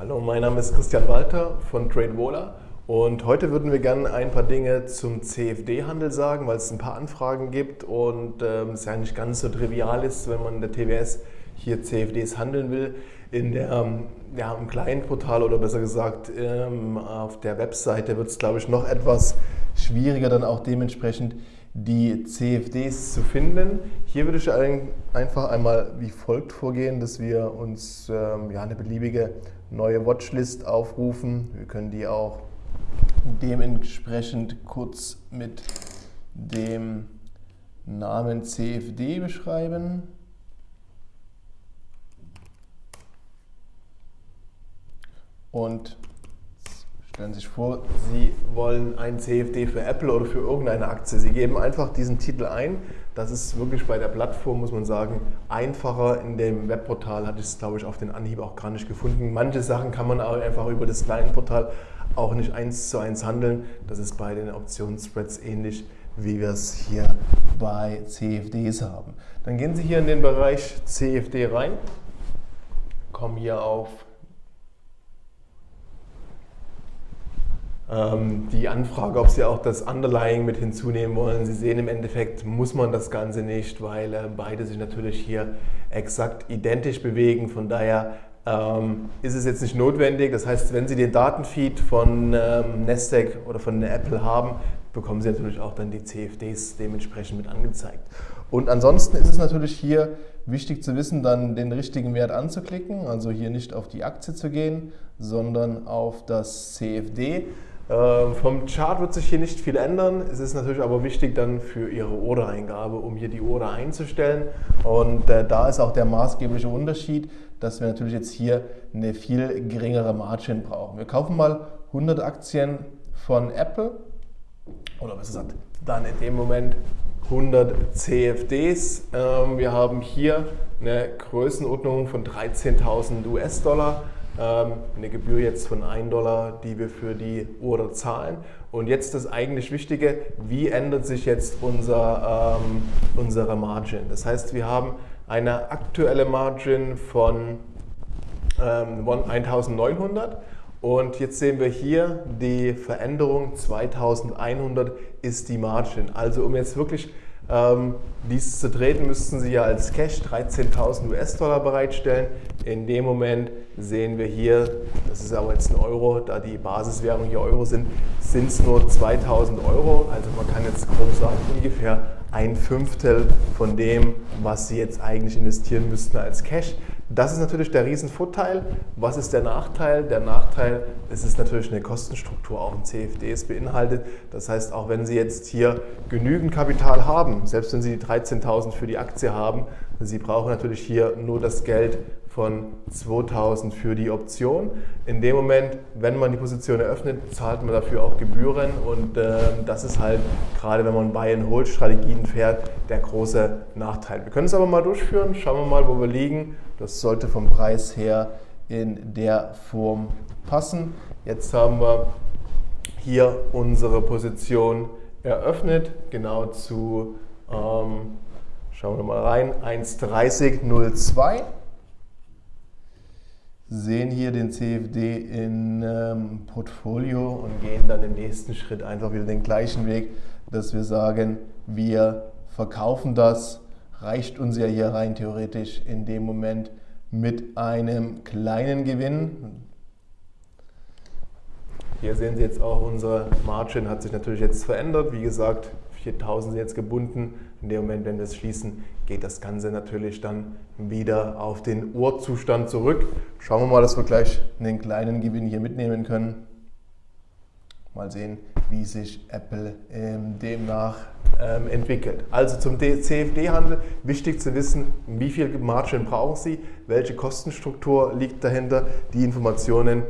Hallo, mein Name ist Christian Walter von TradeWola und heute würden wir gerne ein paar Dinge zum CFD-Handel sagen, weil es ein paar Anfragen gibt und ähm, es ja nicht ganz so trivial ist, wenn man in der TWS hier CFDs handeln will. In der, ähm, ja, Im kleinen Portal oder besser gesagt ähm, auf der Webseite wird es, glaube ich, noch etwas schwieriger dann auch dementsprechend die CFDs zu finden. Hier würde ich einfach einmal wie folgt vorgehen, dass wir uns ähm, ja, eine beliebige neue Watchlist aufrufen. Wir können die auch dementsprechend kurz mit dem Namen CFD beschreiben. Und Stellen sich vor, Sie wollen ein CFD für Apple oder für irgendeine Aktie. Sie geben einfach diesen Titel ein. Das ist wirklich bei der Plattform, muss man sagen, einfacher. In dem Webportal hatte ich es, glaube ich, auf den Anhieb auch gar nicht gefunden. Manche Sachen kann man auch einfach über das kleine Portal auch nicht eins zu eins handeln. Das ist bei den Optionsspreads ähnlich, wie wir es hier bei CFDs haben. Dann gehen Sie hier in den Bereich CFD rein, kommen hier auf die Anfrage, ob Sie auch das Underlying mit hinzunehmen wollen. Sie sehen im Endeffekt, muss man das Ganze nicht, weil äh, beide sich natürlich hier exakt identisch bewegen. Von daher ähm, ist es jetzt nicht notwendig. Das heißt, wenn Sie den Datenfeed von ähm, Nasdaq oder von Apple haben, bekommen Sie natürlich auch dann die CFDs dementsprechend mit angezeigt. Und ansonsten ist es natürlich hier wichtig zu wissen, dann den richtigen Wert anzuklicken, also hier nicht auf die Aktie zu gehen, sondern auf das CFD. Ähm, vom Chart wird sich hier nicht viel ändern. Es ist natürlich aber wichtig dann für Ihre Ordereingabe, um hier die Order einzustellen. Und äh, da ist auch der maßgebliche Unterschied, dass wir natürlich jetzt hier eine viel geringere Margin brauchen. Wir kaufen mal 100 Aktien von Apple oder besser gesagt, dann in dem Moment 100 CFDs. Ähm, wir haben hier eine Größenordnung von 13.000 US-Dollar. Ähm, eine Gebühr jetzt von 1 Dollar, die wir für die Order zahlen. Und jetzt das eigentlich Wichtige, wie ändert sich jetzt unser, ähm, unsere Margin? Das heißt, wir haben eine aktuelle Margin von ähm, 1900 und jetzt sehen wir hier die Veränderung 2100 ist die Margin. Also um jetzt wirklich ähm, dies zu treten, müssten Sie ja als Cash 13.000 US-Dollar bereitstellen. In dem Moment sehen wir hier, das ist aber jetzt ein Euro, da die Basiswährung hier Euro sind, sind es nur 2.000 Euro. Also man kann jetzt grob sagen, ungefähr ein Fünftel von dem, was Sie jetzt eigentlich investieren müssten als Cash. Das ist natürlich der Riesenvorteil. Was ist der Nachteil? Der Nachteil es ist natürlich eine Kostenstruktur auch in CFDs beinhaltet. Das heißt, auch wenn Sie jetzt hier genügend Kapital haben, selbst wenn Sie die 13.000 für die Aktie haben, Sie brauchen natürlich hier nur das Geld von 2000 für die Option. In dem Moment, wenn man die Position eröffnet, zahlt man dafür auch Gebühren und äh, das ist halt gerade, wenn man Buy-and-Hold-Strategien fährt, der große Nachteil. Wir können es aber mal durchführen. Schauen wir mal, wo wir liegen. Das sollte vom Preis her in der Form passen. Jetzt haben wir hier unsere Position eröffnet, genau zu, ähm, schauen wir mal rein, 1.30.02 sehen hier den CFD in ähm, Portfolio und gehen dann im nächsten Schritt einfach wieder den gleichen Weg, dass wir sagen, wir verkaufen das, reicht uns ja hier rein theoretisch in dem Moment mit einem kleinen Gewinn. Hier sehen Sie jetzt auch, unsere Margin hat sich natürlich jetzt verändert. Wie gesagt, 4000 sind jetzt gebunden. In dem Moment, wenn wir es schließen, geht das Ganze natürlich dann wieder auf den Urzustand zurück. Schauen wir mal, dass wir gleich einen kleinen Gewinn hier mitnehmen können. Mal sehen, wie sich Apple ähm, demnach ähm, entwickelt. Also zum CFD-Handel wichtig zu wissen, wie viel Margin brauchen Sie, welche Kostenstruktur liegt dahinter. Die Informationen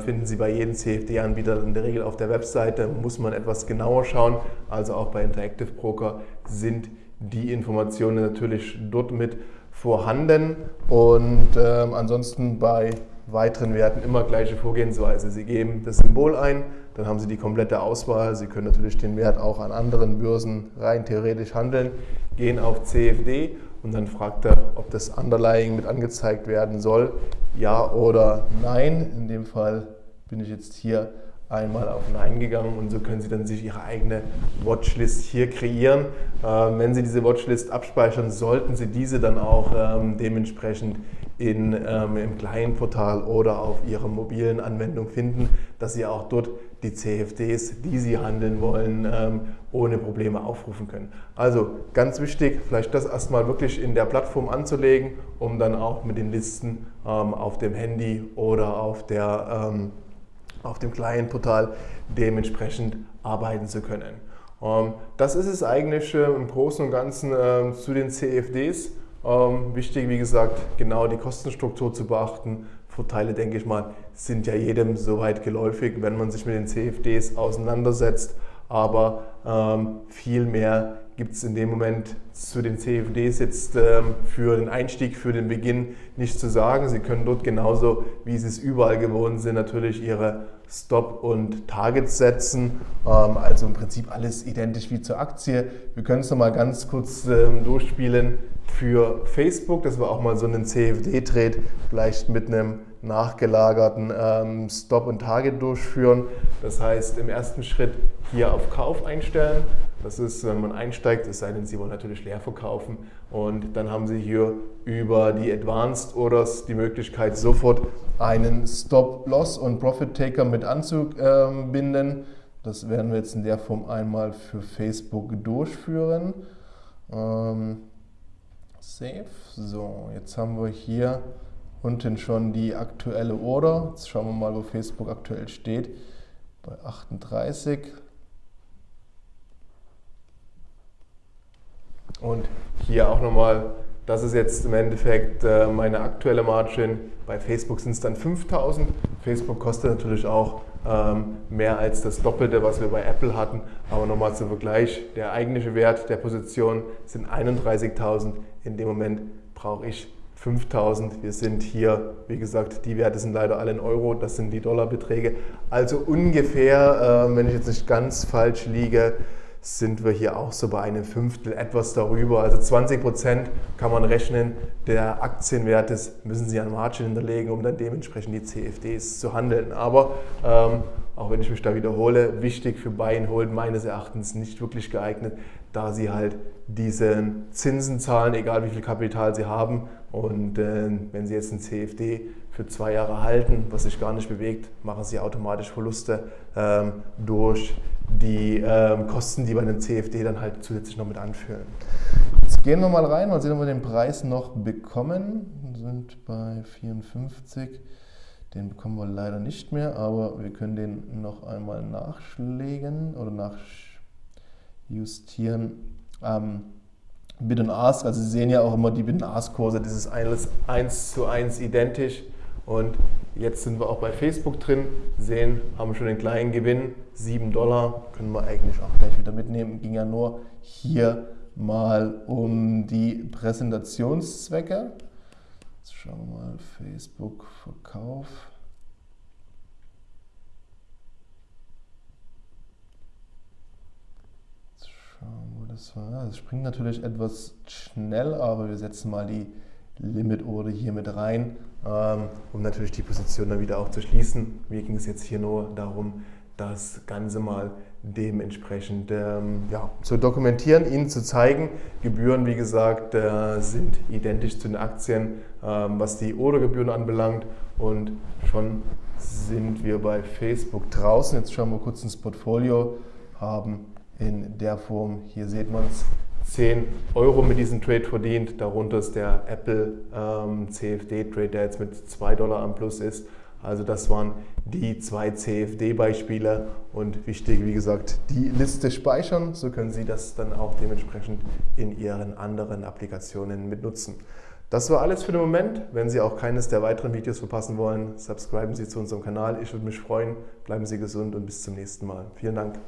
finden Sie bei jedem CFD-Anbieter in der Regel auf der Webseite. Muss man etwas genauer schauen. Also auch bei Interactive Broker sind die Informationen natürlich dort mit vorhanden. Und ähm, ansonsten bei weiteren Werten immer gleiche Vorgehensweise. Sie geben das Symbol ein, dann haben Sie die komplette Auswahl. Sie können natürlich den Wert auch an anderen Börsen rein theoretisch handeln, gehen auf CFD und dann fragt er, ob das Underlying mit angezeigt werden soll, ja oder nein. In dem Fall bin ich jetzt hier einmal auf Nein gegangen und so können Sie dann sich Ihre eigene Watchlist hier kreieren. Ähm, wenn Sie diese Watchlist abspeichern, sollten Sie diese dann auch ähm, dementsprechend in, ähm, im Client-Portal oder auf Ihrer mobilen Anwendung finden, dass Sie auch dort die CFDs, die Sie handeln wollen, ähm, ohne Probleme aufrufen können. Also ganz wichtig, vielleicht das erstmal wirklich in der Plattform anzulegen, um dann auch mit den Listen ähm, auf dem Handy oder auf, der, ähm, auf dem Client-Portal dementsprechend arbeiten zu können. Ähm, das ist es eigentlich äh, im Großen und Ganzen zu den CFDs. Ähm, wichtig, wie gesagt, genau die Kostenstruktur zu beachten. Vorteile, denke ich mal, sind ja jedem soweit geläufig, wenn man sich mit den CFDs auseinandersetzt. Aber ähm, viel mehr gibt es in dem Moment zu den CFDs jetzt ähm, für den Einstieg, für den Beginn nicht zu sagen. Sie können dort genauso, wie Sie es überall gewohnt sind, natürlich Ihre Stop- und Targets setzen. Ähm, also im Prinzip alles identisch wie zur Aktie. Wir können es nochmal ganz kurz ähm, durchspielen für Facebook, dass wir auch mal so einen CFD-Trade vielleicht mit einem nachgelagerten ähm, Stop- und Target durchführen. Das heißt, im ersten Schritt hier auf Kauf einstellen. Das ist, wenn man einsteigt, es sei denn, Sie wollen natürlich leer verkaufen. Und dann haben Sie hier über die Advanced Orders die Möglichkeit, sofort einen Stop-Loss und Profit-Taker mit anzubinden. Das werden wir jetzt in der Form einmal für Facebook durchführen. Ähm, Save. So, jetzt haben wir hier unten schon die aktuelle Order. Jetzt schauen wir mal, wo Facebook aktuell steht. Bei 38. Und hier auch nochmal, das ist jetzt im Endeffekt äh, meine aktuelle Margin. Bei Facebook sind es dann 5000. Facebook kostet natürlich auch mehr als das Doppelte, was wir bei Apple hatten. Aber nochmal zum Vergleich, der eigentliche Wert der Position sind 31.000. In dem Moment brauche ich 5000. Wir sind hier, wie gesagt, die Werte sind leider alle in Euro, das sind die Dollarbeträge. Also ungefähr, äh, wenn ich jetzt nicht ganz falsch liege, sind wir hier auch so bei einem Fünftel, etwas darüber. Also 20 Prozent kann man rechnen der Aktienwertes müssen Sie an Margin hinterlegen, um dann dementsprechend die CFDs zu handeln. Aber ähm, auch wenn ich mich da wiederhole, wichtig für Buy Hold meines Erachtens nicht wirklich geeignet, da Sie halt diese Zinsen zahlen, egal wie viel Kapital Sie haben. Und äh, wenn Sie jetzt ein CFD für zwei Jahre halten, was sich gar nicht bewegt, machen Sie automatisch Verluste ähm, durch die ähm, Kosten, die bei einem CFD dann halt zusätzlich noch mit anführen. Jetzt gehen wir mal rein, mal sehen, ob wir den Preis noch bekommen. Wir sind bei 54. Den bekommen wir leider nicht mehr, aber wir können den noch einmal nachschlägen oder nachjustieren. Ähm, Bid und Ask, also Sie sehen ja auch immer die Bid und Ask Kurse, das ist alles 1 zu 1 identisch. Und jetzt sind wir auch bei Facebook drin, sehen, haben schon den kleinen Gewinn, 7 Dollar, können wir eigentlich auch gleich wieder mitnehmen. Ging ja nur hier mal um die Präsentationszwecke. Jetzt schauen wir mal, Facebook Verkauf. Jetzt schauen wir, das war. Das springt natürlich etwas schnell, aber wir setzen mal die Limit Order hier mit rein, ähm, um natürlich die Position dann wieder auch zu schließen. Mir ging es jetzt hier nur darum, das Ganze mal dementsprechend ähm, ja, zu dokumentieren, Ihnen zu zeigen. Gebühren, wie gesagt, äh, sind identisch zu den Aktien, ähm, was die Ordergebühren anbelangt. Und schon sind wir bei Facebook draußen. Jetzt schauen wir kurz ins Portfolio, haben in der Form, hier sieht man es, 10 Euro mit diesem Trade verdient. Darunter ist der Apple ähm, CFD-Trade, der jetzt mit 2 Dollar am Plus ist. Also das waren die zwei CFD-Beispiele und wichtig, wie gesagt, die Liste speichern. So können Sie das dann auch dementsprechend in Ihren anderen Applikationen mitnutzen. Das war alles für den Moment. Wenn Sie auch keines der weiteren Videos verpassen wollen, subscriben Sie zu unserem Kanal. Ich würde mich freuen. Bleiben Sie gesund und bis zum nächsten Mal. Vielen Dank.